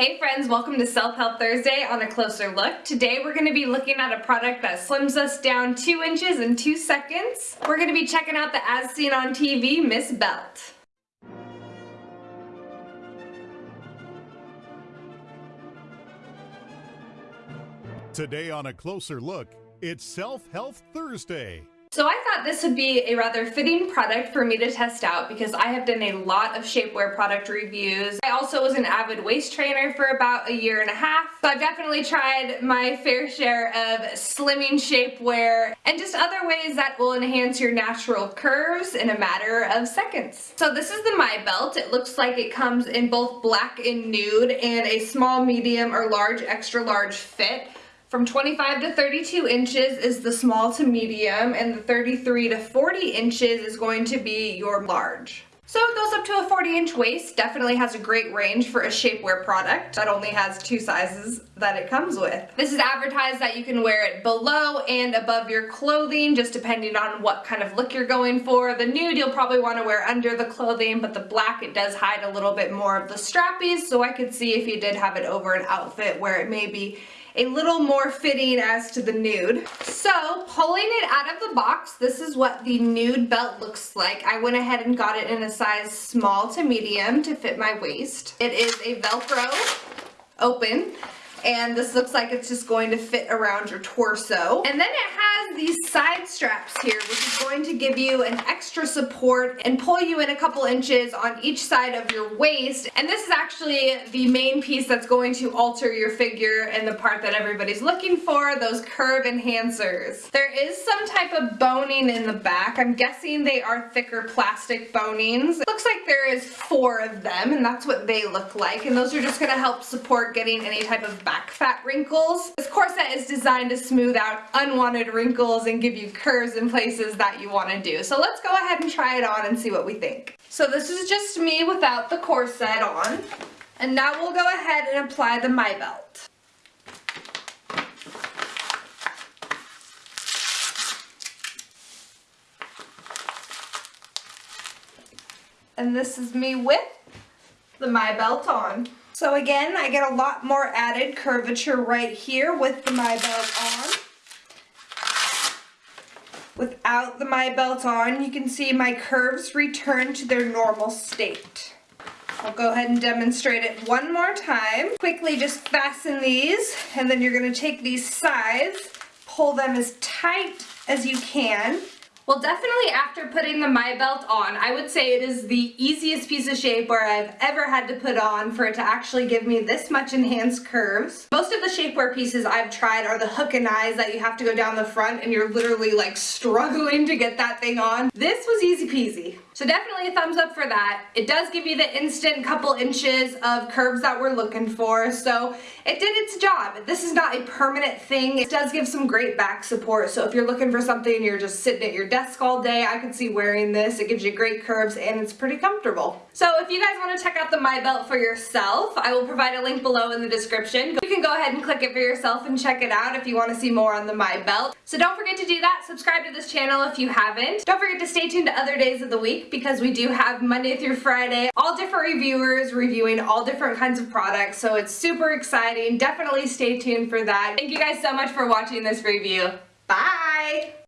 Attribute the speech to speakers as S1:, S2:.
S1: Hey friends, welcome to Self Help Thursday on a closer look. Today we're going to be looking at a product that slims us down 2 inches in 2 seconds. We're going to be checking out the As Seen on TV Miss Belt.
S2: Today on a closer look, it's Self Help Thursday.
S1: So I thought this would be a rather fitting product for me to test out because I have done a lot of shapewear product reviews. I also was an avid waist trainer for about a year and a half. So I've definitely tried my fair share of slimming shapewear and just other ways that will enhance your natural curves in a matter of seconds. So this is the Miss Belt. It looks like it comes in both black and nude and a small, medium, or large, extra large fit. From 25 to 32 inches is the small to medium and the 33 to 40 inches is going to be your large. So it goes up to a 40 inch waist, definitely has a great range for a shapewear product that only has two sizes that it comes with. This is advertised that you can wear it below and above your clothing just depending on what kind of look you're going for. The nude you'll probably want to wear under the clothing but the black it does hide a little bit more of the strappies so I could see if you did have it over an outfit where it may be a little more fitting as to the nude. So pulling it out of the box, this is what the nude belt looks like. I went ahead and got it in a size small to medium to fit my waist. It is a Velcro open and this looks like it's just going to fit around your torso. And then it has these side straps here, which is going to give you an extra support and pull you in a couple inches on each side of your waist. And this is actually the main piece that's going to alter your figure and the part that everybody's looking for, those curve enhancers. There is some type of boning in the back. I'm guessing they are thicker plastic bonings. It looks like there is four of them and that's what they look like. And those are just gonna help support getting any type of back fat wrinkles. This corset is designed to smooth out unwanted wrinkles and give you curves in places that you want to do. So let's go ahead and try it on and see what we think. So this is just me without the corset on. And now we'll go ahead and apply the Miss Belt. And this is me with the Miss Belt on. So again, I get a lot more added curvature right here with the Miss Belt on. Without the Miss Belt on, you can see my curves return to their normal state. I'll go ahead and demonstrate it one more time. Quickly just fasten these, and then you're going to take these sides, pull them as tight as you can, well, definitely after putting the Miss Belt on, I would say it is the easiest piece of shapewear I've ever had to put on for it to actually give me this much enhanced curves. Most of the shapewear pieces I've tried are the hook and eyes that you have to go down the front and you're literally like struggling to get that thing on. This was easy peasy. So definitely a thumbs up for that. It does give you the instant couple inches of curves that we're looking for, so it did its job. This is not a permanent thing. It does give some great back support, so if you're looking for something and you're just sitting at your desk all day, I could see wearing this. It gives you great curves and it's pretty comfortable. So if you guys want to check out the Miss Belt for yourself, I will provide a link below in the description. You can go ahead and click it for yourself and check it out if you want to see more on the Miss Belt. So don't forget to do that. Subscribe to this channel if you haven't. Don't forget to stay tuned to other days of the because we do have Monday through Friday, all different reviewers reviewing all different kinds of products. So it's super exciting. Definitely stay tuned for that. Thank you guys so much for watching this review. Bye!